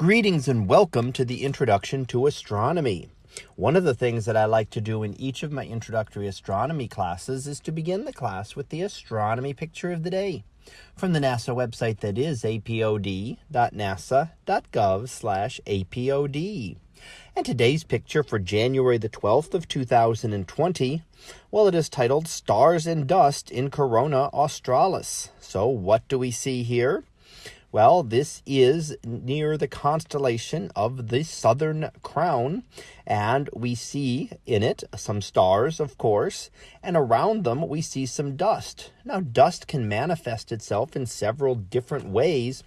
Greetings and welcome to the Introduction to Astronomy. One of the things that I like to do in each of my introductory astronomy classes is to begin the class with the astronomy picture of the day from the NASA website that is apod.nasa.gov slash apod. And today's picture for January the 12th of 2020, well, it is titled Stars and Dust in Corona Australis. So what do we see here? Well, this is near the constellation of the Southern Crown, and we see in it some stars, of course, and around them we see some dust. Now, dust can manifest itself in several different ways,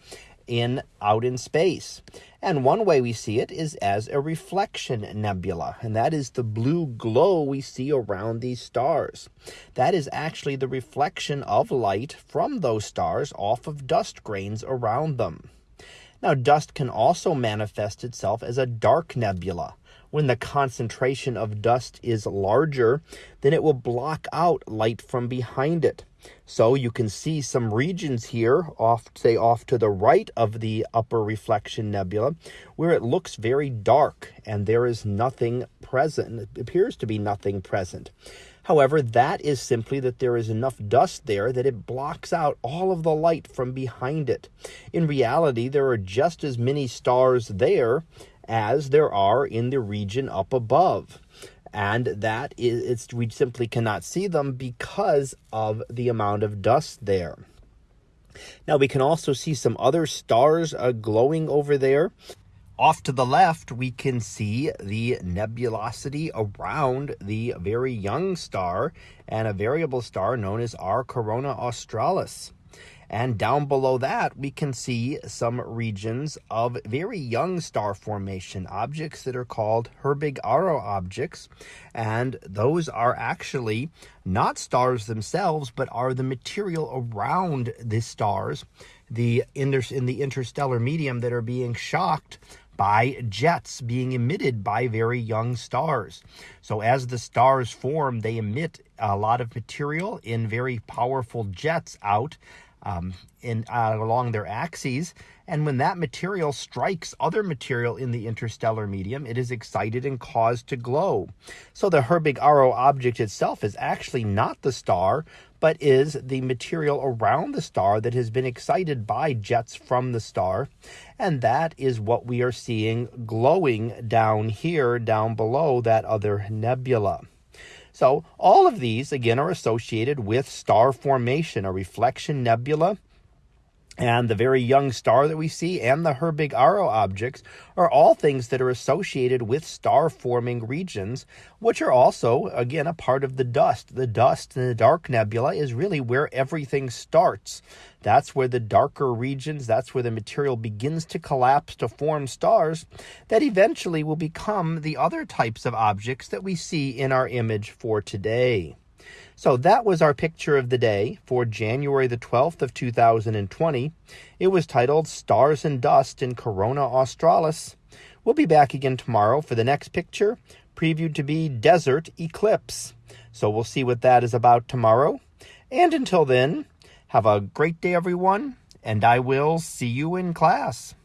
in out in space. And one way we see it is as a reflection nebula, and that is the blue glow we see around these stars. That is actually the reflection of light from those stars off of dust grains around them. Now, dust can also manifest itself as a dark nebula. When the concentration of dust is larger, then it will block out light from behind it. So you can see some regions here off, say off to the right of the upper reflection nebula, where it looks very dark and there is nothing present. It appears to be nothing present. However, that is simply that there is enough dust there that it blocks out all of the light from behind it. In reality, there are just as many stars there as there are in the region up above and that is it's we simply cannot see them because of the amount of dust there. Now we can also see some other stars uh, glowing over there. Off to the left, we can see the nebulosity around the very young star and a variable star known as R Corona Australis. And down below that, we can see some regions of very young star formation objects that are called Herbig-Haro objects. And those are actually not stars themselves, but are the material around the stars, the in the interstellar medium that are being shocked by jets being emitted by very young stars. So as the stars form, they emit a lot of material in very powerful jets out um, in uh, along their axes. And when that material strikes other material in the interstellar medium, it is excited and caused to glow. So the Herbig-Haro object itself is actually not the star, but is the material around the star that has been excited by jets from the star. And that is what we are seeing glowing down here, down below that other nebula. So all of these, again, are associated with star formation, a reflection nebula, and the very young star that we see and the Herbig-Haro objects are all things that are associated with star forming regions, which are also, again, a part of the dust. The dust in the dark nebula is really where everything starts. That's where the darker regions, that's where the material begins to collapse to form stars that eventually will become the other types of objects that we see in our image for today. So that was our picture of the day for January the 12th of 2020. It was titled Stars and Dust in Corona Australis. We'll be back again tomorrow for the next picture, previewed to be Desert Eclipse. So we'll see what that is about tomorrow. And until then, have a great day, everyone, and I will see you in class.